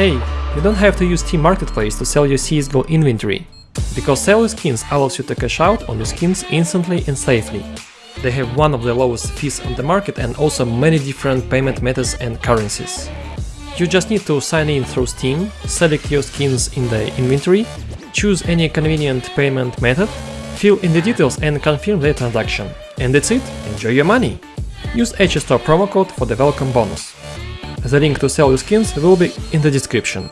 Hey, you don't have to use Steam Marketplace to sell your CSGO inventory, because Sell Your Skins allows you to cash out on your skins instantly and safely. They have one of the lowest fees on the market and also many different payment methods and currencies. You just need to sign in through Steam, select your skins in the inventory, choose any convenient payment method, fill in the details and confirm the transaction. And that's it, enjoy your money! Use HStore promo code for the welcome bonus. The link to sell your skins will be in the description.